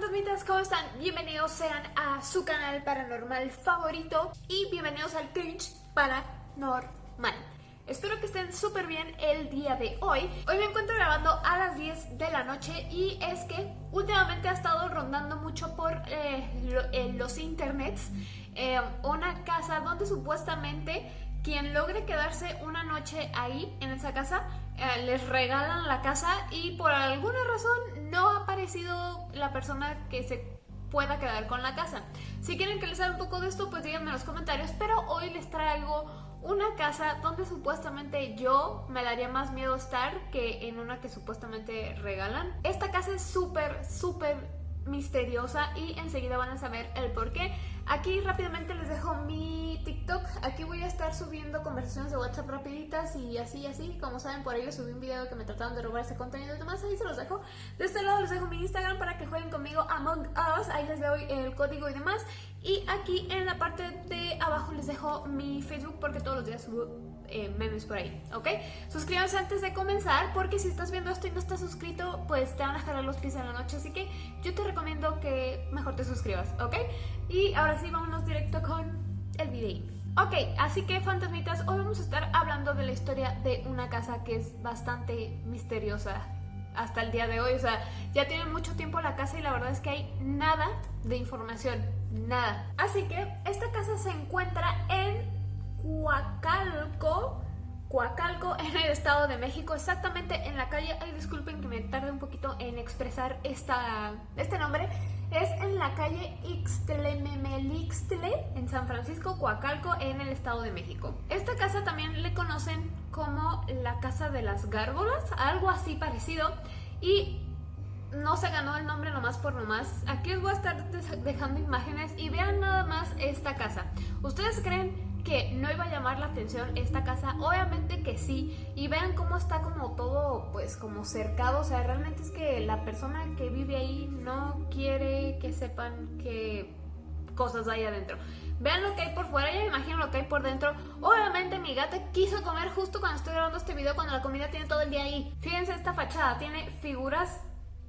fantasmitas, ¿cómo están? Bienvenidos sean a su canal paranormal favorito y bienvenidos al Cringe Paranormal. Espero que estén súper bien el día de hoy. Hoy me encuentro grabando a las 10 de la noche y es que últimamente ha estado rondando mucho por eh, los internets eh, una casa donde supuestamente quien logre quedarse una noche ahí en esa casa eh, les regalan la casa y por alguna razón no ha aparecido la persona que se pueda quedar con la casa. Si quieren que les haga un poco de esto, pues díganme en los comentarios, pero hoy les traigo una casa donde supuestamente yo me daría más miedo estar que en una que supuestamente regalan. Esta casa es súper, súper misteriosa y enseguida van a saber el por qué. Aquí rápidamente les dejo mi TikTok. Aquí voy a estar subiendo conversaciones de WhatsApp rapiditas y así, así. Como saben, por ahí les subí un video que me trataron de robar ese contenido y demás. Ahí se los dejo. De este lado les dejo mi Instagram para que jueguen conmigo Among Us. Ahí les doy el código y demás. Y aquí en la parte de abajo les dejo mi Facebook porque todos los días subo eh, memes por ahí, ¿ok? Suscríbanse antes de comenzar porque si estás viendo esto y no estás suscrito, pues te van a jalar los pies en la noche, así que yo te recomiendo que mejor te suscribas, ¿ok? Y ahora sí, vámonos directo con el video. Ok, así que fantasmitas, hoy vamos a estar hablando de la historia de una casa que es bastante misteriosa hasta el día de hoy, o sea, ya tiene mucho tiempo la casa y la verdad es que hay nada de información, nada. Así que esta casa se encuentra en Coacalco, Coacalco en el Estado de México, exactamente en la calle, ay disculpen que me tarde un poquito en expresar esta, este nombre, es en la calle Ixtlememelixtle en San Francisco, Coacalco en el Estado de México. Esta casa también le conocen como la Casa de las Gárgolas, algo así parecido, y no se ganó el nombre nomás por nomás. Aquí os voy a estar dejando imágenes y vean nada más esta casa. ¿Ustedes creen que no iba a llamar la atención esta casa, obviamente que sí, y vean cómo está como todo, pues como cercado, o sea, realmente es que la persona que vive ahí no quiere que sepan que cosas hay adentro. Vean lo que hay por fuera, ya me imagino lo que hay por dentro. Obviamente mi gata quiso comer justo cuando estoy grabando este video, cuando la comida tiene todo el día ahí. Fíjense esta fachada, tiene figuras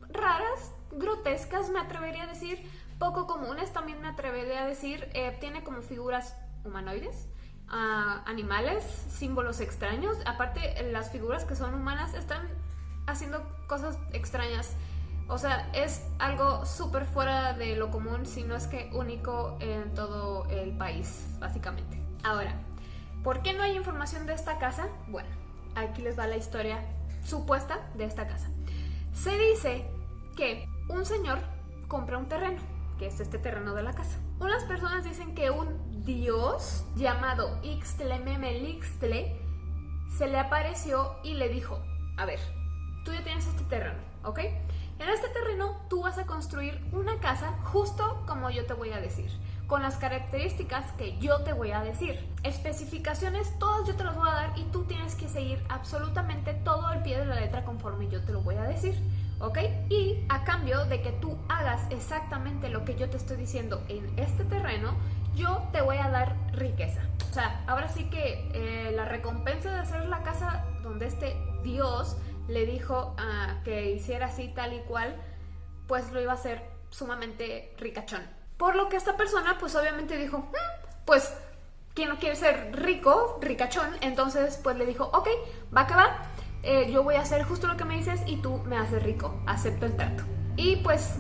raras, grotescas, me atrevería a decir, poco comunes también me atrevería a decir. Eh, tiene como figuras humanoides, animales, símbolos extraños. Aparte, las figuras que son humanas están haciendo cosas extrañas. O sea, es algo súper fuera de lo común, si no es que único en todo el país, básicamente. Ahora, ¿por qué no hay información de esta casa? Bueno, aquí les va la historia supuesta de esta casa. Se dice que un señor compra un terreno, que es este terreno de la casa. Unas personas dicen que un dios llamado Ixtlememelixtle se le apareció y le dijo, a ver, tú ya tienes este terreno, ¿ok? En este terreno tú vas a construir una casa justo como yo te voy a decir, con las características que yo te voy a decir. Especificaciones, todas yo te las voy a dar y tú tienes que seguir absolutamente todo al pie de la letra conforme yo te lo voy a decir. ¿Ok? Y a cambio de que tú hagas exactamente lo que yo te estoy diciendo en este terreno, yo te voy a dar riqueza. O sea, ahora sí que eh, la recompensa de hacer la casa donde este Dios le dijo uh, que hiciera así tal y cual, pues lo iba a hacer sumamente ricachón. Por lo que esta persona pues obviamente dijo, mm, pues quien no quiere ser rico, ricachón, entonces pues le dijo, ok, va que va, eh, yo voy a hacer justo lo que me dices y tú me haces rico, acepto el trato. Y pues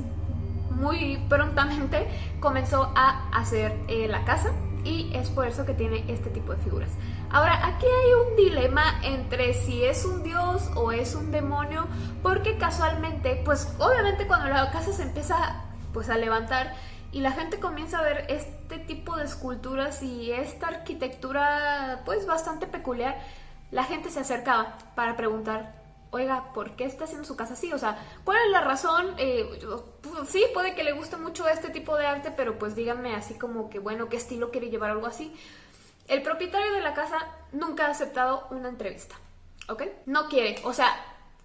muy prontamente comenzó a hacer eh, la casa y es por eso que tiene este tipo de figuras. Ahora, aquí hay un dilema entre si es un dios o es un demonio, porque casualmente, pues obviamente cuando la casa se empieza pues a levantar y la gente comienza a ver este tipo de esculturas y esta arquitectura pues bastante peculiar, la gente se acercaba para preguntar oiga, ¿por qué está haciendo su casa así? O sea, ¿cuál es la razón? Eh, pues, sí, puede que le guste mucho este tipo de arte, pero pues díganme así como que, bueno, ¿qué estilo quiere llevar algo así? El propietario de la casa nunca ha aceptado una entrevista, ¿ok? No quiere, o sea,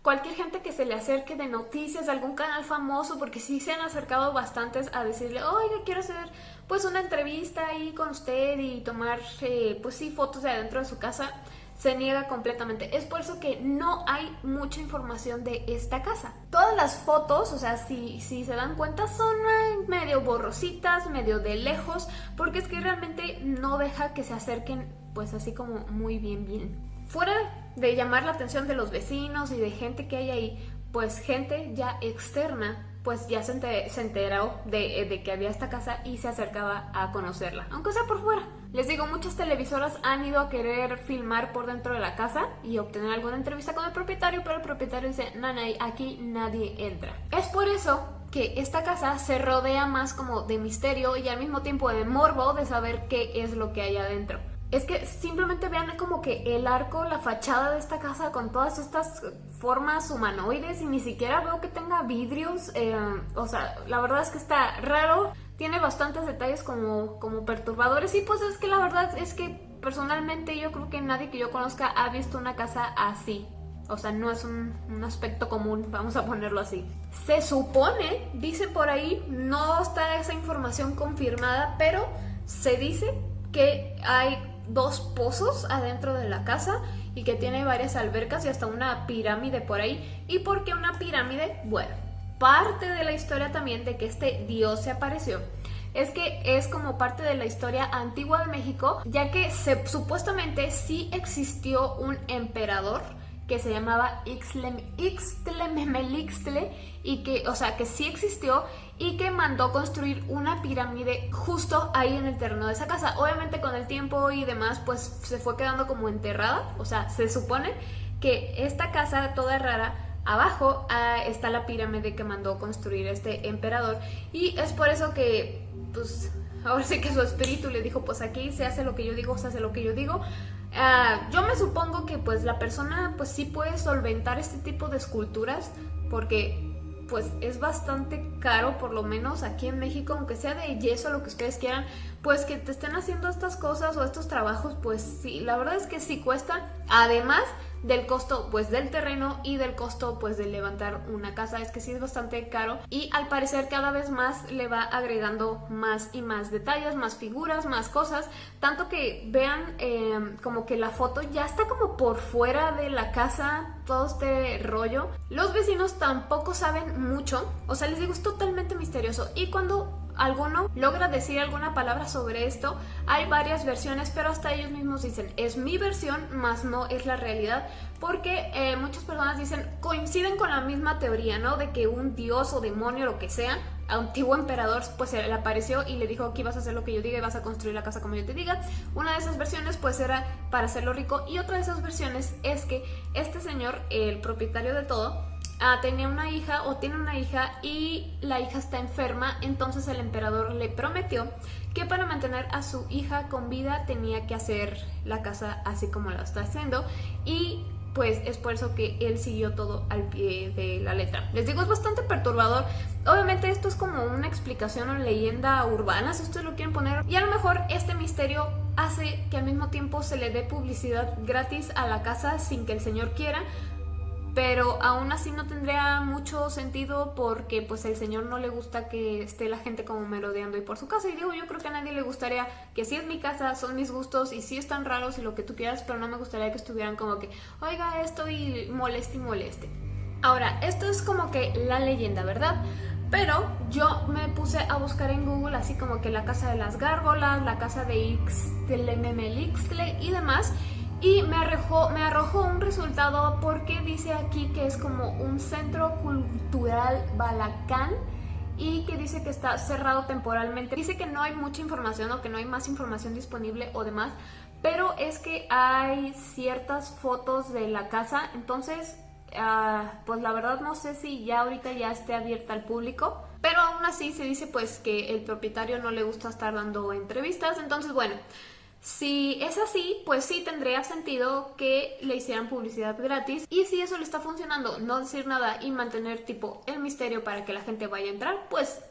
cualquier gente que se le acerque de noticias de algún canal famoso, porque sí se han acercado bastantes a decirle, oiga, quiero hacer pues una entrevista ahí con usted y tomar, eh, pues sí, fotos de adentro de su casa, se niega completamente. Es por eso que no hay mucha información de esta casa. Todas las fotos, o sea, si, si se dan cuenta, son medio borrositas, medio de lejos, porque es que realmente no deja que se acerquen pues así como muy bien bien. Fuera de llamar la atención de los vecinos y de gente que hay ahí, pues gente ya externa pues ya se, enteró de, de, que había esta casa y se acercaba a conocerla, aunque sea por fuera. Les digo, muchas televisoras han ido a querer filmar por dentro de la casa y obtener alguna entrevista con el propietario, pero el propietario dice, nanay, aquí nadie entra. Es por eso que esta casa se rodea más como de misterio y al mismo tiempo de morbo de saber qué es lo que hay adentro es que simplemente vean como que el arco, la fachada de esta casa con todas estas formas humanoides y ni siquiera veo que tenga vidrios. Eh, o sea, la verdad es que está raro. Tiene bastantes detalles como, como perturbadores y pues es que la verdad es que personalmente yo creo que nadie que yo conozca ha visto una casa así. O sea, no es un, un, aspecto común, vamos a ponerlo así. Se supone, dice por ahí, no está esa información confirmada, pero se dice que hay dos pozos adentro de la casa y que tiene varias albercas y hasta una pirámide por ahí. ¿Y por qué una pirámide? Bueno, parte de la historia también de que este dios se apareció es que es como parte de la historia antigua de México, ya que se, supuestamente sí existió un emperador que se llamaba Ixtlememelixtle y que, o sea, que sí existió y que mandó construir una pirámide justo ahí en el terreno de esa casa. Obviamente con el tiempo y demás pues se fue quedando como enterrada, o sea, se supone que esta casa toda rara abajo ah, está la pirámide que mandó construir este emperador. Y es por eso que pues ahora sí que su espíritu le dijo pues aquí se hace lo que yo digo, se hace lo que yo digo Ah, yo me supongo que pues la persona pues sí puede solventar este tipo de esculturas porque pues es bastante caro, por lo menos aquí en México, aunque sea de yeso, lo que ustedes quieran, pues que te estén haciendo estas cosas o estos trabajos, pues sí, la verdad es que sí cuesta. Además del costo pues del terreno y del costo pues de levantar una casa. Es que sí es bastante caro y al parecer cada vez más le va agregando más y más detalles, más figuras, más cosas. Tanto que vean em, como que la foto ya está como por fuera de la casa todo este rollo. Los vecinos tampoco saben mucho. O sea les digo es totalmente misterioso. Y cuando alguno logra decir alguna palabra sobre esto. Hay varias versiones, pero hasta ellos mismos dicen, es mi versión, más no es la realidad, porque eh, muchas personas dicen, coinciden con la misma teoría, ¿no? De que un dios o demonio, lo que sea, antiguo emperador pues le apareció y le dijo aquí vas a hacer lo que yo diga y vas a construir la casa como yo te diga. Una de esas versiones pues era para hacerlo rico y otra de esas versiones es que este señor, el propietario de todo, Ah, tenía una hija o tiene una hija y la hija está enferma, entonces el emperador le prometió que para mantener a su hija con vida tenía que hacer la casa así como la está haciendo y pues es por eso que él siguió todo al pie de la letra. Les digo, es bastante perturbador. Obviamente esto es como una explicación o leyenda urbana, si ustedes lo quieren poner. Y a lo mejor este misterio hace que al mismo tiempo se le dé publicidad gratis a la casa sin que el señor quiera pero aún así no tendría mucho sentido porque pues el señor no le gusta que esté la gente como merodeando y por su casa y digo yo creo que a nadie le gustaría que si es mi casa, son mis gustos y sí están raros y lo que tú quieras, pero no me gustaría que estuvieran como que oiga esto y moleste y moleste. Ahora, esto es como que la leyenda, ¿verdad? Pero yo me puse a buscar en Google así como que la casa de las gárgolas, la casa de Ixtle y demás y me arrojó, me arrojó un resultado porque dice aquí que es como un centro cultural balacán y que dice que está cerrado temporalmente. Dice que no hay mucha información o que no hay más información disponible o demás, pero es que hay ciertas fotos de la casa, entonces uh, pues la verdad no sé si ya ahorita ya esté abierta al público, pero aún así se dice pues que el propietario no le gusta estar dando entrevistas, entonces bueno... Si es así, pues sí tendría sentido que le hicieran publicidad gratis y si eso le está funcionando, no decir nada y mantener tipo el misterio para que la gente vaya a entrar, pues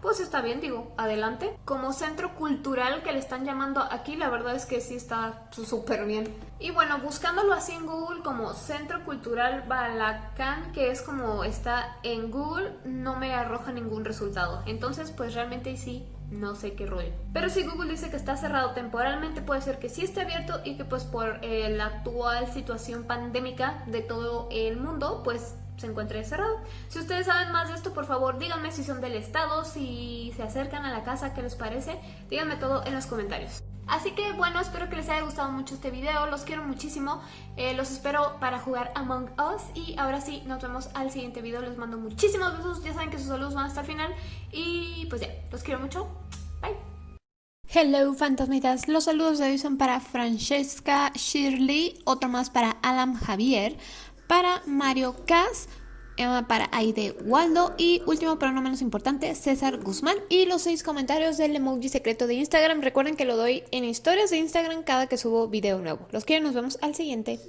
pues está bien, digo, adelante. Como centro cultural que le están llamando aquí, la verdad es que sí está súper bien. Y bueno, buscándolo así en Google como Centro Cultural Balacán, que es como está en Google, no me arroja ningún resultado. Entonces, pues realmente sí no sé qué rollo. Pero si Google dice que está cerrado temporalmente, puede ser que sí esté abierto y que pues por eh, la actual situación pandémica de todo el mundo, pues se encuentre cerrado. Si ustedes saben más de esto, por favor díganme si son del estado, si se acercan a la casa, qué les parece. Díganme todo en los comentarios. Así que bueno, espero que les haya gustado mucho este video, los quiero muchísimo, eh, los espero para jugar Among Us y ahora sí, nos vemos al siguiente video, les mando muchísimos besos, ya saben que sus saludos van hasta el final y pues ya, los quiero mucho. Hello fantasmitas, los saludos de hoy son para Francesca Shirley, otro más para Adam Javier, para Mario Cas, para Aide Waldo y último pero no menos importante César Guzmán. Y los seis comentarios del emoji secreto de Instagram. Recuerden que lo doy en historias de Instagram cada que subo video nuevo. Los quiero nos vemos al siguiente